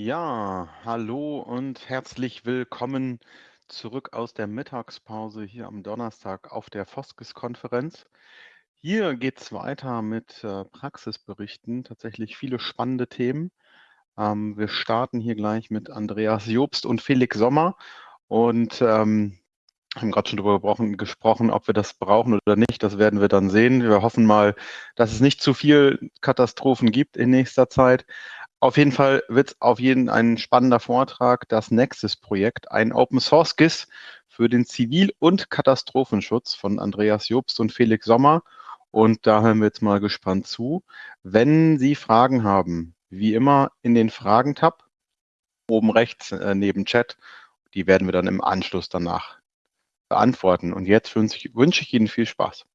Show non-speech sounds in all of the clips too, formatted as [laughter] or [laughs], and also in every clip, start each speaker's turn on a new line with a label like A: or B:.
A: Ja, hallo und herzlich willkommen zurück aus der Mittagspause hier am Donnerstag auf der Foskes-Konferenz. Hier geht es weiter mit äh, Praxisberichten, tatsächlich viele spannende Themen. Ähm, wir starten hier gleich mit Andreas Jobst und Felix Sommer und ähm, haben gerade schon darüber gesprochen, ob wir das brauchen oder nicht. Das werden wir dann sehen. Wir hoffen mal, dass es nicht zu viel Katastrophen gibt in nächster Zeit. Auf jeden Fall wird es auf jeden ein spannender Vortrag, das Nexus-Projekt, ein Open-Source GIS für den Zivil- und Katastrophenschutz von Andreas Jobst und Felix Sommer. Und da hören wir jetzt mal gespannt zu. Wenn Sie Fragen haben, wie immer in den Fragen-Tab, oben rechts äh, neben Chat, die werden wir dann im Anschluss danach beantworten. Und jetzt wünsche ich Ihnen viel Spaß.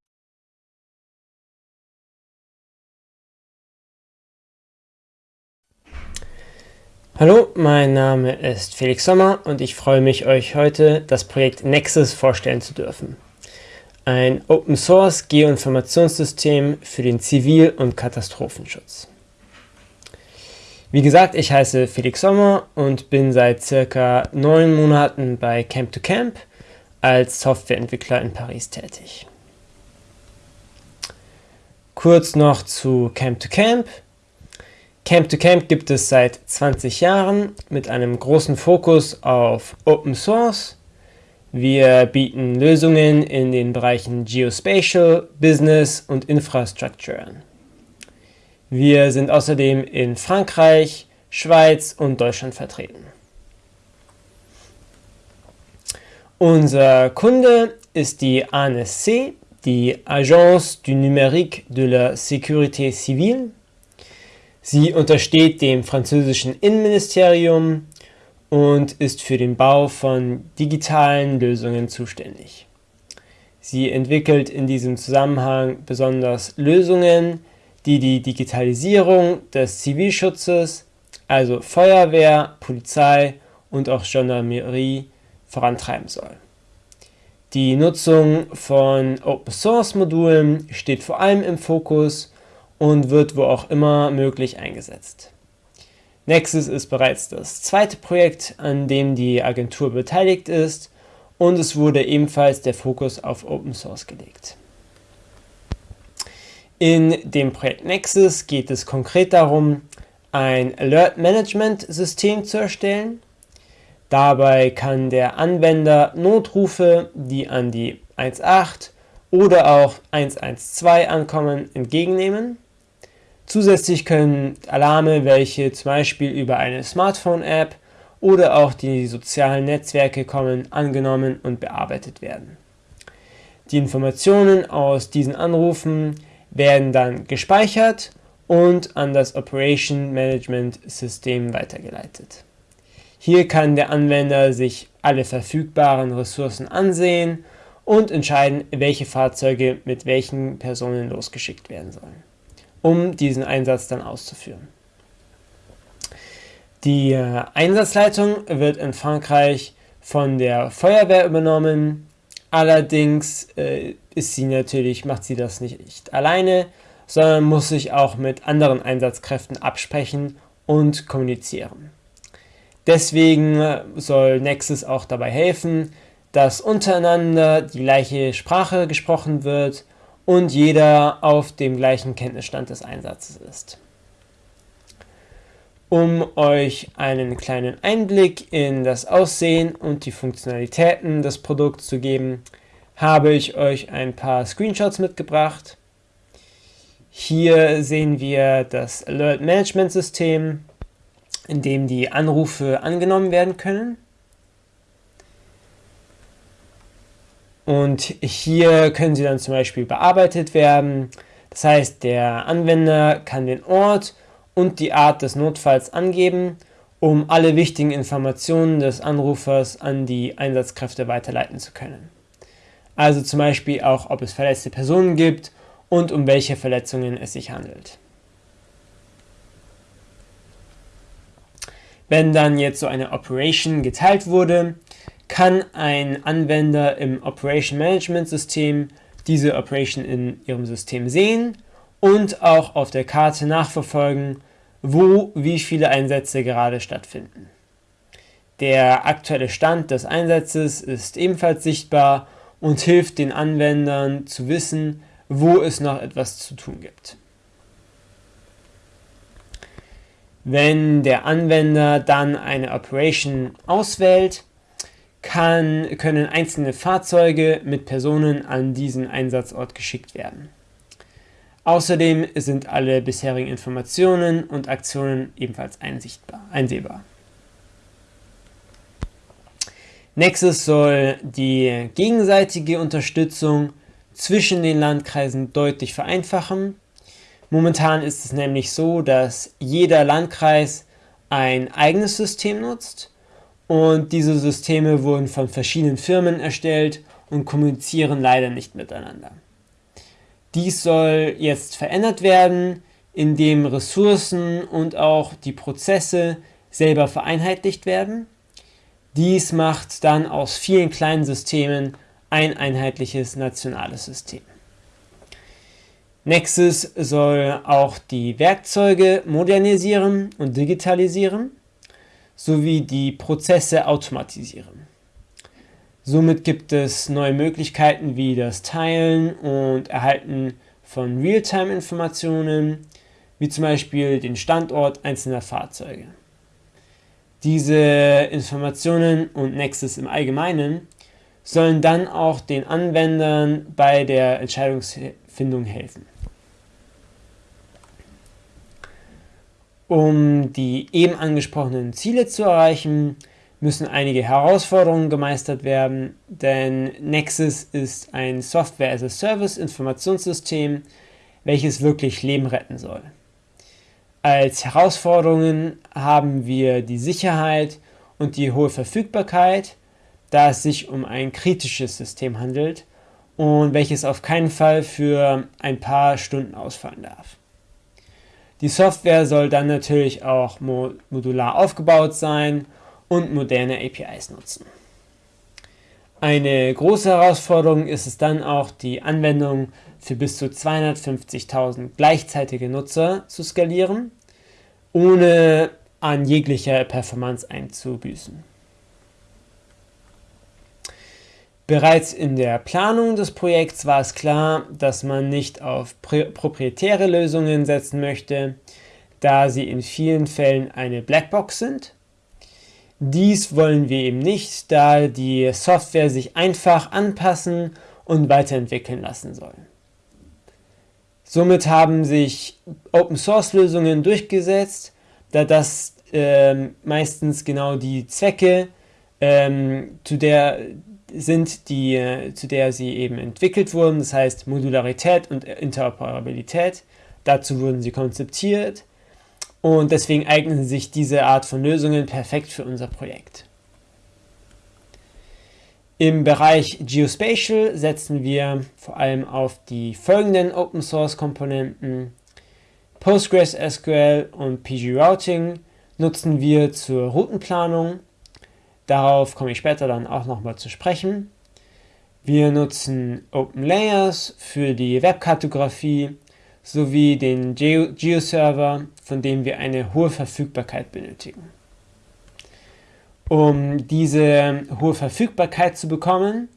B: Hallo, mein Name ist Felix Sommer und ich freue mich, euch heute das Projekt Nexus vorstellen zu dürfen. Ein Open-Source Geoinformationssystem für den Zivil- und Katastrophenschutz. Wie gesagt, ich heiße Felix Sommer und bin seit circa neun Monaten bei Camp2Camp als Softwareentwickler in Paris tätig. Kurz noch zu Camp2Camp. Camp to Camp gibt es seit 20 Jahren mit einem großen Fokus auf Open Source. Wir bieten Lösungen in den Bereichen Geospatial, Business und Infrastructure an. Wir sind außerdem in Frankreich, Schweiz und Deutschland vertreten. Unser Kunde ist die ANSC, die Agence du Numérique de la Sécurité Civile Sie untersteht dem französischen Innenministerium und ist für den Bau von digitalen Lösungen zuständig. Sie entwickelt in diesem Zusammenhang besonders Lösungen, die die Digitalisierung des Zivilschutzes, also Feuerwehr, Polizei und auch Gendarmerie vorantreiben soll. Die Nutzung von Open-Source-Modulen steht vor allem im Fokus und wird wo auch immer möglich eingesetzt. Nexus ist bereits das zweite Projekt, an dem die Agentur beteiligt ist und es wurde ebenfalls der Fokus auf Open Source gelegt. In dem Projekt Nexus geht es konkret darum, ein Alert Management System zu erstellen. Dabei kann der Anwender Notrufe, die an die 1.8 oder auch 112 ankommen, entgegennehmen Zusätzlich können Alarme, welche zum Beispiel über eine Smartphone-App oder auch die sozialen Netzwerke kommen, angenommen und bearbeitet werden. Die Informationen aus diesen Anrufen werden dann gespeichert und an das Operation Management System weitergeleitet. Hier kann der Anwender sich alle verfügbaren Ressourcen ansehen und entscheiden, welche Fahrzeuge mit welchen Personen losgeschickt werden sollen um diesen Einsatz dann auszuführen. Die äh, Einsatzleitung wird in Frankreich von der Feuerwehr übernommen. Allerdings äh, ist sie natürlich, macht sie das nicht alleine, sondern muss sich auch mit anderen Einsatzkräften absprechen und kommunizieren. Deswegen äh, soll Nexus auch dabei helfen, dass untereinander die gleiche Sprache gesprochen wird und jeder auf dem gleichen Kenntnisstand des Einsatzes ist. Um euch einen kleinen Einblick in das Aussehen und die Funktionalitäten des Produkts zu geben, habe ich euch ein paar Screenshots mitgebracht. Hier sehen wir das Alert Management System, in dem die Anrufe angenommen werden können. Und hier können sie dann zum Beispiel bearbeitet werden. Das heißt, der Anwender kann den Ort und die Art des Notfalls angeben, um alle wichtigen Informationen des Anrufers an die Einsatzkräfte weiterleiten zu können. Also zum Beispiel auch, ob es verletzte Personen gibt und um welche Verletzungen es sich handelt. Wenn dann jetzt so eine Operation geteilt wurde, kann ein Anwender im Operation Management System diese Operation in ihrem System sehen und auch auf der Karte nachverfolgen, wo wie viele Einsätze gerade stattfinden. Der aktuelle Stand des Einsatzes ist ebenfalls sichtbar und hilft den Anwendern zu wissen, wo es noch etwas zu tun gibt. Wenn der Anwender dann eine Operation auswählt, kann, können einzelne Fahrzeuge mit Personen an diesen Einsatzort geschickt werden. Außerdem sind alle bisherigen Informationen und Aktionen ebenfalls einsehbar. Nexus soll die gegenseitige Unterstützung zwischen den Landkreisen deutlich vereinfachen. Momentan ist es nämlich so, dass jeder Landkreis ein eigenes System nutzt und diese Systeme wurden von verschiedenen Firmen erstellt und kommunizieren leider nicht miteinander. Dies soll jetzt verändert werden, indem Ressourcen und auch die Prozesse selber vereinheitlicht werden. Dies macht dann aus vielen kleinen Systemen ein einheitliches nationales System. Nexus soll auch die Werkzeuge modernisieren und digitalisieren sowie die Prozesse automatisieren. Somit gibt es neue Möglichkeiten wie das Teilen und Erhalten von Realtime-Informationen, wie zum Beispiel den Standort einzelner Fahrzeuge. Diese Informationen und Nexus im Allgemeinen sollen dann auch den Anwendern bei der Entscheidungsfindung helfen. Um die eben angesprochenen Ziele zu erreichen, müssen einige Herausforderungen gemeistert werden, denn Nexus ist ein Software-as-a-Service-Informationssystem, welches wirklich Leben retten soll. Als Herausforderungen haben wir die Sicherheit und die hohe Verfügbarkeit, da es sich um ein kritisches System handelt und welches auf keinen Fall für ein paar Stunden ausfallen darf. Die Software soll dann natürlich auch modular aufgebaut sein und moderne APIs nutzen. Eine große Herausforderung ist es dann auch, die Anwendung für bis zu 250.000 gleichzeitige Nutzer zu skalieren, ohne an jeglicher Performance einzubüßen. Bereits in der Planung des Projekts war es klar, dass man nicht auf proprietäre Lösungen setzen möchte, da sie in vielen Fällen eine Blackbox sind dies wollen wir eben nicht, da die Software sich einfach anpassen und weiterentwickeln lassen soll. Somit haben sich Open-Source-Lösungen durchgesetzt, da das ähm, meistens genau die Zwecke ähm, zu der sind, die, äh, zu der sie eben entwickelt wurden, das heißt Modularität und Interoperabilität. Dazu wurden sie konzeptiert und deswegen eignen sich diese Art von Lösungen perfekt für unser Projekt. Im Bereich Geospatial setzen wir vor allem auf die folgenden Open Source Komponenten. PostgreSQL und PG Routing nutzen wir zur Routenplanung. Darauf komme ich später dann auch nochmal zu sprechen. Wir nutzen OpenLayers für die Webkartografie sowie den Geo-Server, von dem wir eine hohe Verfügbarkeit benötigen. Um diese hohe Verfügbarkeit zu bekommen,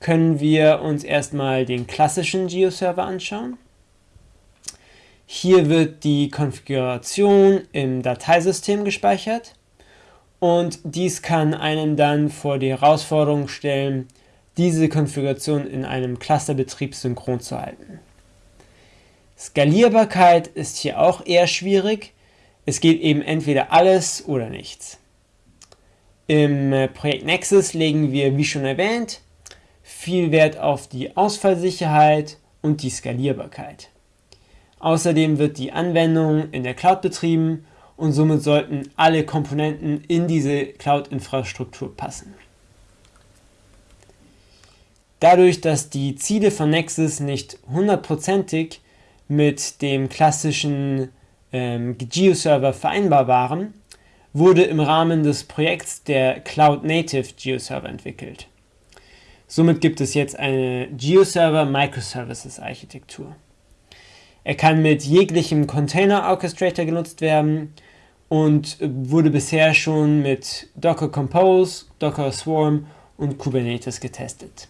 B: können wir uns erstmal den klassischen Geo-Server anschauen. Hier wird die Konfiguration im Dateisystem gespeichert und dies kann einen dann vor die Herausforderung stellen, diese Konfiguration in einem Clusterbetrieb synchron zu halten. Skalierbarkeit ist hier auch eher schwierig. Es geht eben entweder alles oder nichts. Im äh, Projekt Nexus legen wir, wie schon erwähnt, viel Wert auf die Ausfallsicherheit und die Skalierbarkeit. Außerdem wird die Anwendung in der Cloud betrieben und somit sollten alle Komponenten in diese Cloud-Infrastruktur passen. Dadurch, dass die Ziele von Nexus nicht hundertprozentig mit dem klassischen ähm, Geo-Server vereinbar waren, wurde im Rahmen des Projekts der Cloud Native Geo-Server entwickelt. Somit gibt es jetzt eine Geo-Server Microservices Architektur. Er kann mit jeglichem Container Orchestrator genutzt werden und wurde bisher schon mit Docker Compose, Docker Swarm und Kubernetes getestet.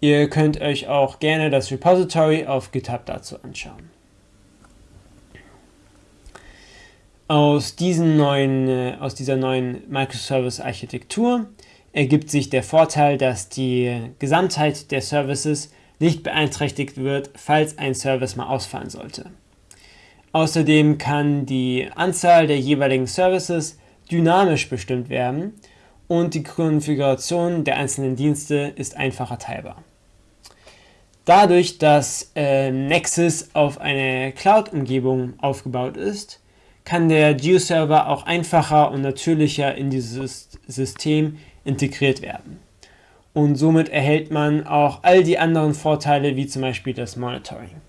B: Ihr könnt euch auch gerne das Repository auf GitHub dazu anschauen. Aus, diesen neuen, äh, aus dieser neuen Microservice-Architektur ergibt sich der Vorteil, dass die Gesamtheit der Services nicht beeinträchtigt wird, falls ein Service mal ausfallen sollte. Außerdem kann die Anzahl der jeweiligen Services dynamisch bestimmt werden und die Konfiguration der einzelnen Dienste ist einfacher teilbar. Dadurch, dass äh, Nexus auf eine Cloud-Umgebung aufgebaut ist, kann der Geo-Server auch einfacher und natürlicher in dieses System integriert werden. Und somit erhält man auch all die anderen Vorteile, wie zum Beispiel das Monitoring.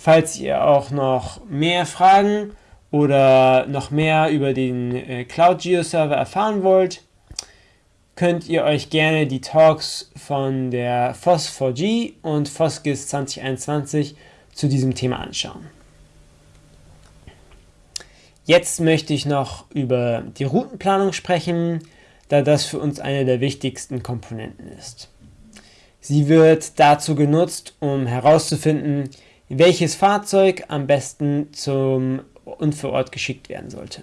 B: Falls ihr auch noch mehr Fragen oder noch mehr über den äh, Cloud Geo Server erfahren wollt, könnt ihr euch gerne die Talks von der FOSS4G und FOSGIS 2021 zu diesem Thema anschauen. Jetzt möchte ich noch über die Routenplanung sprechen, da das für uns eine der wichtigsten Komponenten ist. Sie wird dazu genutzt, um herauszufinden, welches Fahrzeug am besten zum Unfallort geschickt werden sollte.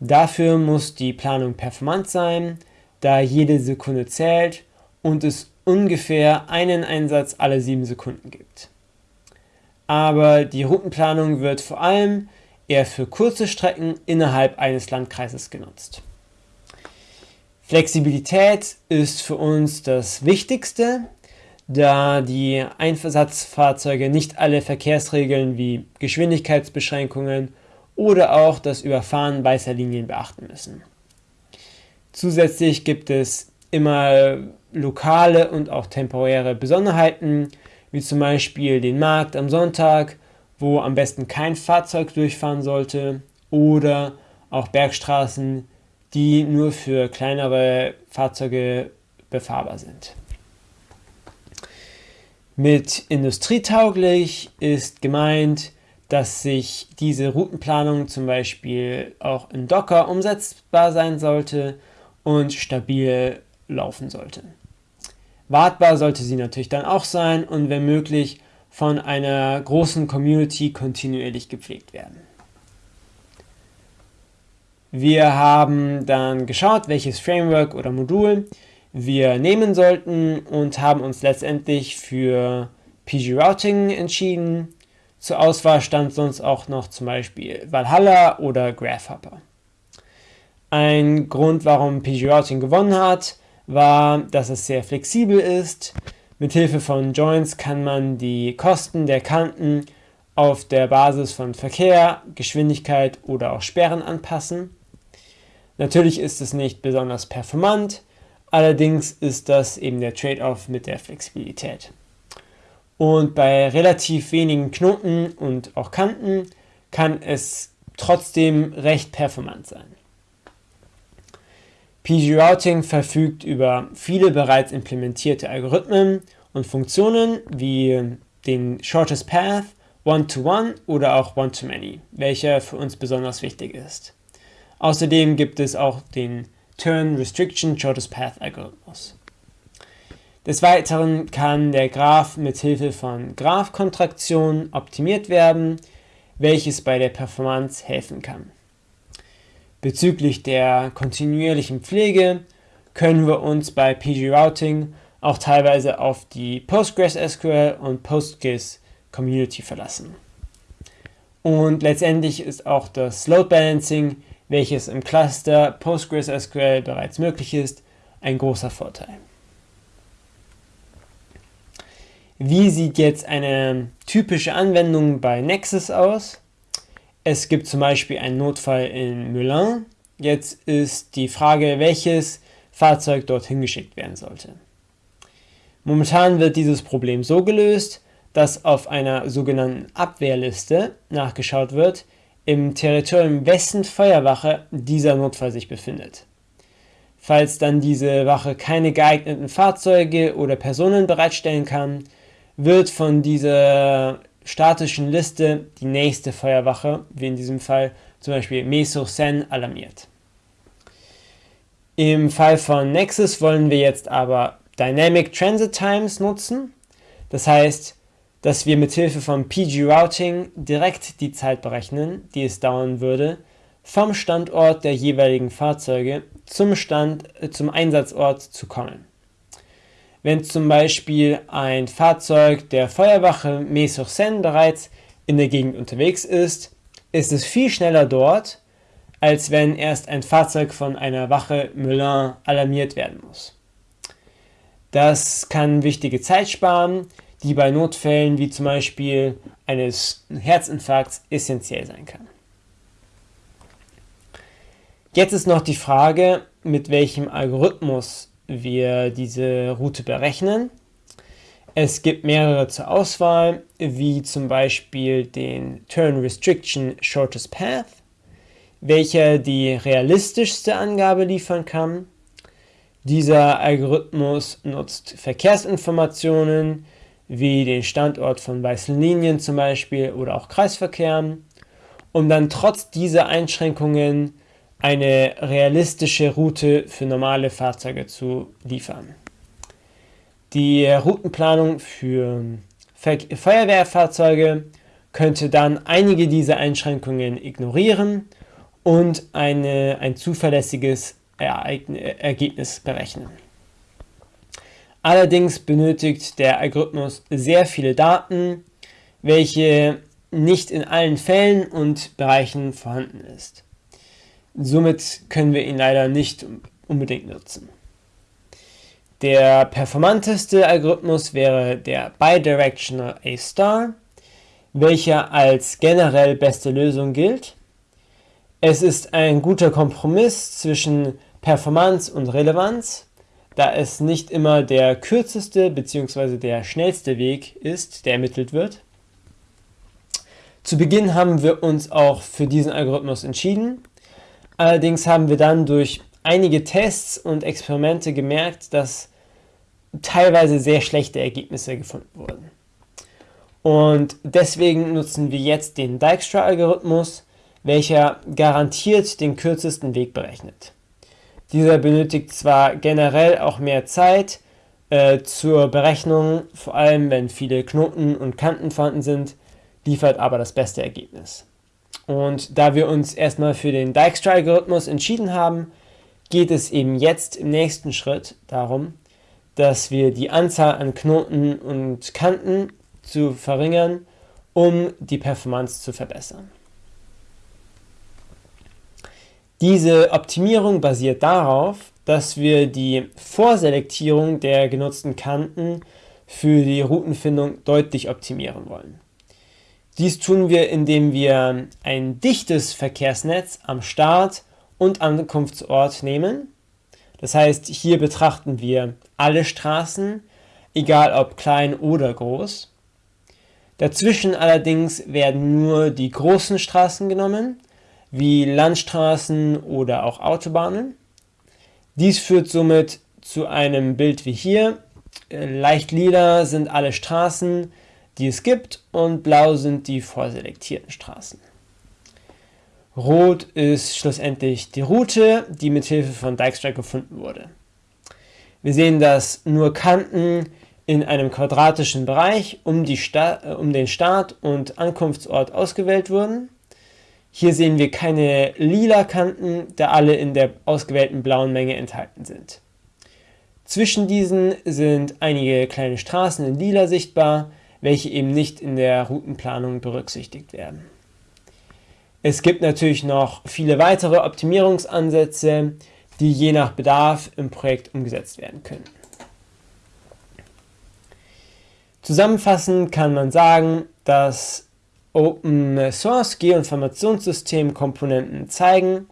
B: Dafür muss die Planung performant sein, da jede Sekunde zählt und es ungefähr einen Einsatz alle sieben Sekunden gibt. Aber die Routenplanung wird vor allem eher für kurze Strecken innerhalb eines Landkreises genutzt. Flexibilität ist für uns das Wichtigste, da die Einsatzfahrzeuge nicht alle Verkehrsregeln wie Geschwindigkeitsbeschränkungen oder auch das Überfahren weißer Linien beachten müssen. Zusätzlich gibt es immer lokale und auch temporäre Besonderheiten, wie zum Beispiel den Markt am Sonntag wo am besten kein Fahrzeug durchfahren sollte oder auch Bergstraßen, die nur für kleinere Fahrzeuge befahrbar sind. Mit industrietauglich ist gemeint, dass sich diese Routenplanung zum Beispiel auch in Docker umsetzbar sein sollte und stabil laufen sollte. Wartbar sollte sie natürlich dann auch sein und wenn möglich von einer großen Community kontinuierlich gepflegt werden. Wir haben dann geschaut, welches Framework oder Modul wir nehmen sollten und haben uns letztendlich für PG Routing entschieden. Zur Auswahl stand sonst auch noch zum Beispiel Valhalla oder Graphhopper. Ein Grund, warum PG Routing gewonnen hat, war, dass es sehr flexibel ist, Mithilfe von Joints kann man die Kosten der Kanten auf der Basis von Verkehr, Geschwindigkeit oder auch Sperren anpassen. Natürlich ist es nicht besonders performant, allerdings ist das eben der Trade-off mit der Flexibilität. Und bei relativ wenigen Knoten und auch Kanten kann es trotzdem recht performant sein. PG-Routing verfügt über viele bereits implementierte Algorithmen und Funktionen wie den Shortest Path, One-to-One -one oder auch One-to-Many, welcher für uns besonders wichtig ist. Außerdem gibt es auch den Turn Restriction Shortest Path Algorithmus. Des Weiteren kann der Graph mit Hilfe von Graphkontraktion optimiert werden, welches bei der Performance helfen kann. Bezüglich der kontinuierlichen Pflege können wir uns bei PG Routing auch teilweise auf die PostgreSQL und PostGIS Community verlassen. Und letztendlich ist auch das Load Balancing, welches im Cluster PostgreSQL bereits möglich ist, ein großer Vorteil. Wie sieht jetzt eine typische Anwendung bei Nexus aus? Es gibt zum Beispiel einen Notfall in Melun. Jetzt ist die Frage, welches Fahrzeug dorthin geschickt werden sollte. Momentan wird dieses Problem so gelöst, dass auf einer sogenannten Abwehrliste nachgeschaut wird, im Territorium wessen Feuerwache dieser Notfall sich befindet. Falls dann diese Wache keine geeigneten Fahrzeuge oder Personen bereitstellen kann, wird von dieser statischen Liste die nächste Feuerwache, wie in diesem Fall zum Beispiel Meso-Sen, alarmiert. Im Fall von Nexus wollen wir jetzt aber Dynamic Transit Times nutzen. Das heißt, dass wir mit Hilfe von PG Routing direkt die Zeit berechnen, die es dauern würde, vom Standort der jeweiligen Fahrzeuge zum, Stand, äh, zum Einsatzort zu kommen. Wenn zum Beispiel ein Fahrzeug der Feuerwache Mets-sur-Seine bereits in der Gegend unterwegs ist, ist es viel schneller dort, als wenn erst ein Fahrzeug von einer Wache Melun alarmiert werden muss. Das kann wichtige Zeit sparen, die bei Notfällen wie zum Beispiel eines Herzinfarkts essentiell sein kann. Jetzt ist noch die Frage, mit welchem Algorithmus wir diese Route berechnen. Es gibt mehrere zur Auswahl, wie zum Beispiel den Turn Restriction Shortest Path, welcher die realistischste Angabe liefern kann. Dieser Algorithmus nutzt Verkehrsinformationen wie den Standort von weißen Linien zum Beispiel oder auch Kreisverkehren, um dann trotz dieser Einschränkungen eine realistische Route für normale Fahrzeuge zu liefern. Die Routenplanung für Feuerwehrfahrzeuge könnte dann einige dieser Einschränkungen ignorieren und eine, ein zuverlässiges Ergebnis berechnen. Allerdings benötigt der Algorithmus sehr viele Daten, welche nicht in allen Fällen und Bereichen vorhanden ist. Somit können wir ihn leider nicht unbedingt nutzen. Der performanteste Algorithmus wäre der Bidirectional A-Star, welcher als generell beste Lösung gilt. Es ist ein guter Kompromiss zwischen Performance und Relevanz, da es nicht immer der kürzeste bzw. der schnellste Weg ist, der ermittelt wird. Zu Beginn haben wir uns auch für diesen Algorithmus entschieden, Allerdings haben wir dann durch einige Tests und Experimente gemerkt, dass teilweise sehr schlechte Ergebnisse gefunden wurden. Und deswegen nutzen wir jetzt den Dijkstra-Algorithmus, welcher garantiert den kürzesten Weg berechnet. Dieser benötigt zwar generell auch mehr Zeit äh, zur Berechnung, vor allem wenn viele Knoten und Kanten vorhanden sind, liefert aber das beste Ergebnis. Und da wir uns erstmal für den Dijkstra-Algorithmus entschieden haben, geht es eben jetzt im nächsten Schritt darum, dass wir die Anzahl an Knoten und Kanten zu verringern, um die Performance zu verbessern. Diese Optimierung basiert darauf, dass wir die Vorselektierung der genutzten Kanten für die Routenfindung deutlich optimieren wollen. Dies tun wir, indem wir ein dichtes Verkehrsnetz am Start und Ankunftsort nehmen. Das heißt, hier betrachten wir alle Straßen, egal ob klein oder groß. Dazwischen allerdings werden nur die großen Straßen genommen, wie Landstraßen oder auch Autobahnen. Dies führt somit zu einem Bild wie hier. Leicht lila sind alle Straßen, die es gibt und blau sind die vorselektierten Straßen. Rot ist schlussendlich die Route, die mit Hilfe von Dijkstra gefunden wurde. Wir sehen, dass nur Kanten in einem quadratischen Bereich um, äh, um, den Start- und Ankunftsort ausgewählt wurden. Hier sehen wir keine lila Kanten, da alle in der ausgewählten blauen Menge enthalten sind. Zwischen diesen sind einige kleine Straßen in lila sichtbar, welche eben nicht in der Routenplanung berücksichtigt werden. Es gibt natürlich noch viele weitere Optimierungsansätze, die je nach Bedarf im Projekt umgesetzt werden können. Zusammenfassend kann man sagen, dass Open Source Geoinformationssystem-Komponenten zeigen,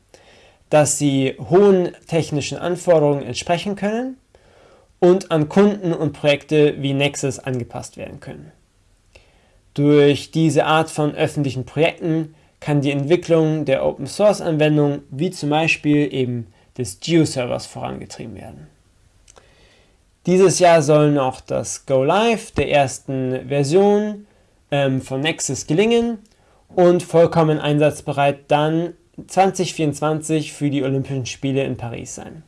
B: dass sie hohen technischen Anforderungen entsprechen können und an Kunden und Projekte wie Nexus angepasst werden können. Durch diese Art von öffentlichen Projekten kann die Entwicklung der Open-Source-Anwendung wie zum Beispiel eben des Geo-Servers vorangetrieben werden. Dieses Jahr soll noch das Go Live der ersten Version ähm, von Nexus gelingen und vollkommen einsatzbereit dann 2024 für die Olympischen Spiele in Paris sein.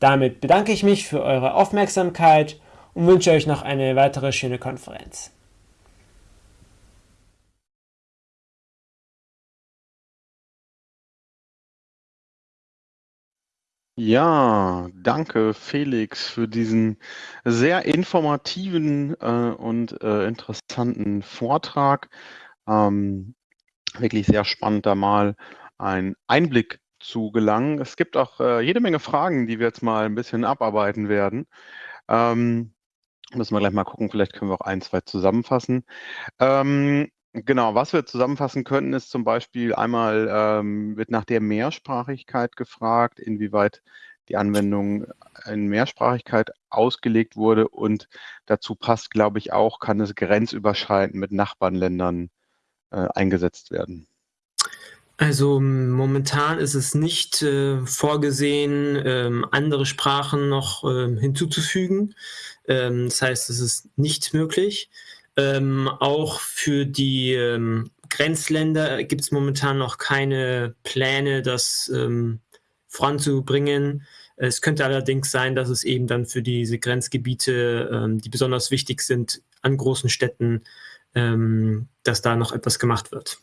B: Damit bedanke ich mich für eure Aufmerksamkeit und wünsche euch noch eine weitere schöne Konferenz.
A: Ja, danke Felix für diesen sehr informativen äh, und äh, interessanten Vortrag. Ähm, wirklich sehr spannend, da mal einen Einblick zu gelangen. Es gibt auch äh, jede Menge Fragen, die wir jetzt mal ein bisschen abarbeiten werden. Ähm, müssen wir gleich mal gucken, vielleicht können wir auch ein, zwei zusammenfassen. Ähm, genau, was wir zusammenfassen könnten, ist zum Beispiel einmal ähm, wird nach der Mehrsprachigkeit gefragt, inwieweit die Anwendung in Mehrsprachigkeit ausgelegt wurde und dazu passt, glaube ich, auch, kann es grenzüberschreitend mit Nachbarländern äh, eingesetzt werden.
B: Also momentan ist es nicht äh, vorgesehen, ähm, andere Sprachen noch ähm, hinzuzufügen. Ähm, das heißt, es ist nicht möglich. Ähm, auch für die ähm, Grenzländer gibt es momentan noch keine Pläne, das ähm, voranzubringen. Es könnte allerdings sein, dass es eben dann für diese Grenzgebiete, die besonders wichtig sind, an großen Städten, dass da noch etwas gemacht wird.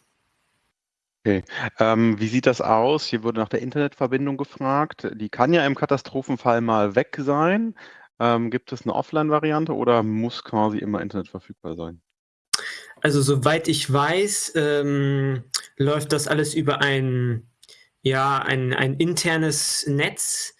A: Okay. Ähm, wie sieht das aus? Hier wurde nach der Internetverbindung gefragt. Die kann ja im Katastrophenfall mal weg sein. Ähm, gibt es eine Offline-Variante oder muss quasi immer Internet verfügbar sein?
B: Also soweit ich weiß, ähm, läuft das alles über ein, ja, ein, ein internes Netz.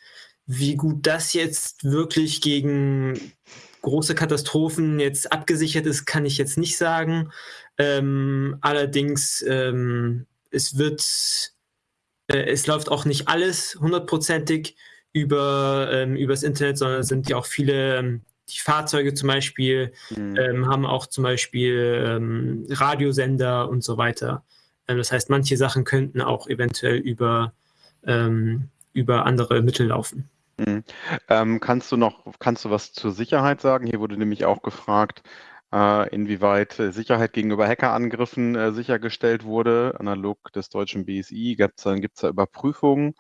B: Wie gut das jetzt wirklich gegen große Katastrophen jetzt abgesichert ist, kann ich jetzt nicht sagen. Ähm, allerdings ähm, es wird, äh, es läuft auch nicht alles hundertprozentig über ähm, übers Internet, sondern es sind ja auch viele ähm, die Fahrzeuge zum Beispiel mhm. ähm, haben auch zum Beispiel ähm, Radiosender und so weiter. Ähm, das heißt, manche Sachen könnten auch eventuell über, ähm, über andere Mittel laufen.
A: Mhm. Kannst du noch, kannst du was zur Sicherheit sagen? Hier wurde nämlich auch gefragt, äh, inwieweit äh, Sicherheit gegenüber Hackerangriffen äh, sichergestellt wurde, analog des deutschen BSI. Gibt es da Überprüfungen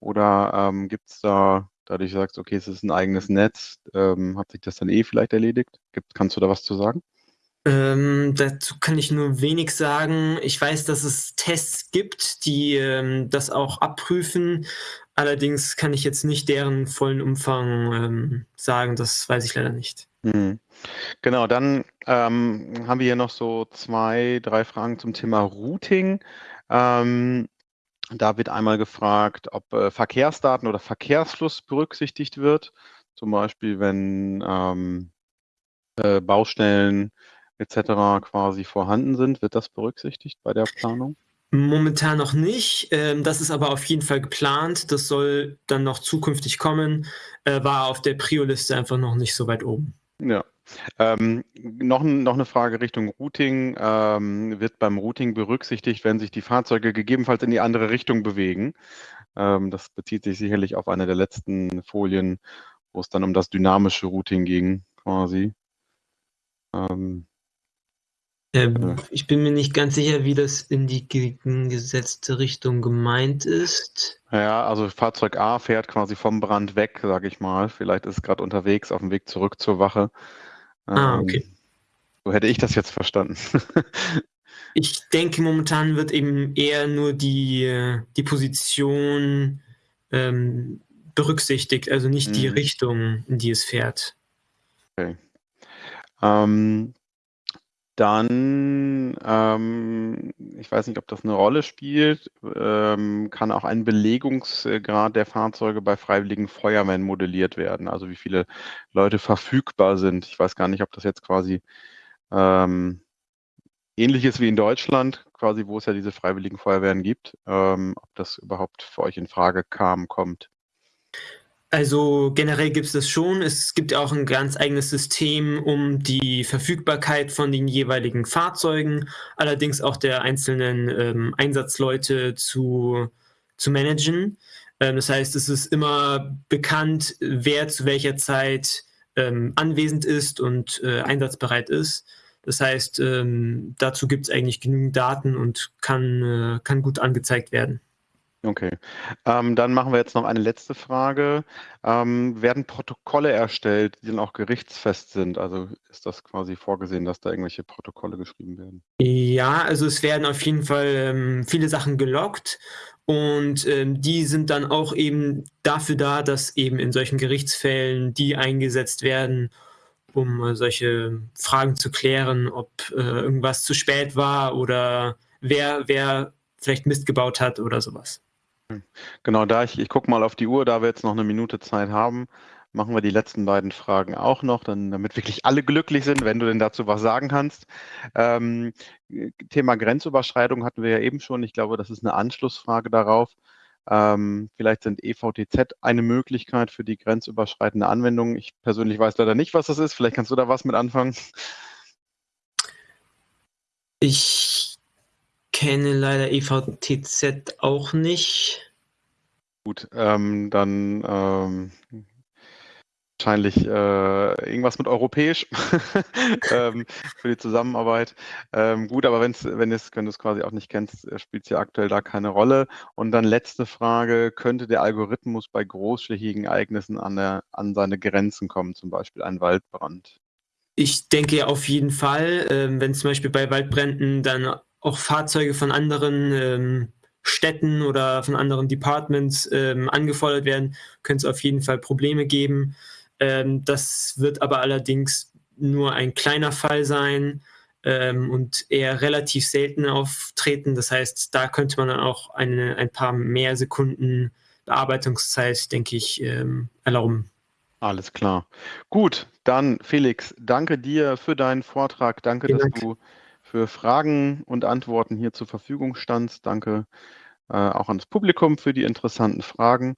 A: oder ähm, gibt es da, dadurch sagst, okay, es ist ein eigenes Netz, ähm, hat sich das dann eh vielleicht erledigt? Gibt, kannst du da was zu sagen?
B: Ähm, dazu kann ich nur wenig sagen. Ich weiß, dass es Tests gibt, die ähm, das auch abprüfen. Allerdings kann ich jetzt nicht deren vollen Umfang ähm, sagen. Das weiß ich leider nicht. Mhm.
A: Genau, dann ähm, haben wir hier noch so zwei, drei Fragen zum Thema Routing. Ähm, da wird einmal gefragt, ob äh, Verkehrsdaten oder Verkehrsfluss berücksichtigt wird. Zum Beispiel, wenn ähm, äh, Baustellen etc. quasi vorhanden sind. Wird das berücksichtigt bei der Planung?
B: Momentan noch nicht. Ähm, das ist aber auf jeden Fall geplant. Das soll dann noch zukünftig kommen. Äh, war auf der Prio-Liste einfach noch nicht so weit oben.
A: Ja. Ähm, noch, noch eine Frage Richtung Routing. Ähm, wird beim Routing berücksichtigt, wenn sich die Fahrzeuge gegebenenfalls in die andere Richtung bewegen? Ähm, das bezieht sich sicherlich auf eine der letzten Folien, wo es dann um das dynamische Routing ging, quasi.
B: Ähm, ich bin mir nicht ganz sicher, wie das in die gesetzte Richtung gemeint ist.
A: Ja, also Fahrzeug A fährt quasi vom Brand weg, sage ich mal. Vielleicht ist es gerade unterwegs auf dem Weg zurück zur Wache.
B: Ah, ähm, okay.
A: So hätte ich das jetzt verstanden. [laughs]
B: ich denke, momentan wird eben eher nur die, die Position ähm, berücksichtigt, also nicht mhm. die Richtung, in die es fährt.
A: Okay. Ähm, dann, ähm, ich weiß nicht, ob das eine Rolle spielt, ähm, kann auch ein Belegungsgrad der Fahrzeuge bei freiwilligen Feuerwehren modelliert werden, also wie viele Leute verfügbar sind. Ich weiß gar nicht, ob das jetzt quasi ähm, ähnlich ist wie in Deutschland, quasi wo es ja diese freiwilligen Feuerwehren gibt, ähm, ob das überhaupt für euch in Frage kam, kommt.
B: Also generell gibt es das schon. Es gibt auch ein ganz eigenes System, um die Verfügbarkeit von den jeweiligen Fahrzeugen, allerdings auch der einzelnen ähm, Einsatzleute zu, zu managen. Ähm, das heißt, es ist immer bekannt, wer zu welcher Zeit ähm, anwesend ist und äh, einsatzbereit ist. Das heißt, ähm, dazu gibt es eigentlich genügend Daten und kann, äh, kann gut angezeigt werden.
A: Okay. Ähm, dann machen wir jetzt noch eine letzte Frage. Ähm, werden Protokolle erstellt, die dann auch gerichtsfest sind? Also ist das quasi vorgesehen, dass da irgendwelche Protokolle geschrieben werden?
B: Ja, also es werden auf jeden Fall ähm, viele Sachen gelockt und ähm, die sind dann auch eben dafür da, dass eben in solchen Gerichtsfällen die eingesetzt werden, um äh, solche Fragen zu klären, ob äh, irgendwas zu spät war oder wer, wer vielleicht Mist gebaut hat oder sowas.
A: Genau, da ich, ich gucke mal auf die Uhr, da wir jetzt noch eine Minute Zeit haben, machen wir die letzten beiden Fragen auch noch, dann, damit wirklich alle glücklich sind, wenn du denn dazu was sagen kannst. Ähm, Thema Grenzüberschreitung hatten wir ja eben schon. Ich glaube, das ist eine Anschlussfrage darauf. Ähm, vielleicht sind EVTZ eine Möglichkeit für die grenzüberschreitende Anwendung. Ich persönlich weiß leider nicht, was das ist. Vielleicht kannst du da was mit anfangen.
B: Ich kenne leider EVTZ auch nicht.
A: Gut, ähm, dann ähm, wahrscheinlich äh, irgendwas mit europäisch [laughs] ähm, für die Zusammenarbeit. Ähm, gut, aber wenn's, wenn, es, wenn du es quasi auch nicht kennst, äh, spielt es ja aktuell da keine Rolle. Und dann letzte Frage, könnte der Algorithmus bei großflächigen Ereignissen an, der, an seine Grenzen kommen, zum Beispiel ein Waldbrand?
B: Ich denke auf jeden Fall, ähm, wenn zum Beispiel bei Waldbränden dann auch Fahrzeuge von anderen ähm, Städten oder von anderen Departments ähm, angefordert werden, könnte es auf jeden Fall Probleme geben. Ähm, das wird aber allerdings nur ein kleiner Fall sein ähm, und eher relativ selten auftreten. Das heißt, da könnte man dann auch eine, ein paar mehr Sekunden Bearbeitungszeit, denke ich, ähm, erlauben.
A: Alles klar. Gut, dann Felix, danke dir für deinen Vortrag. Danke, Vielen dass Dank. du für Fragen und Antworten hier zur Verfügung standst. Danke äh, auch ans Publikum für die interessanten Fragen.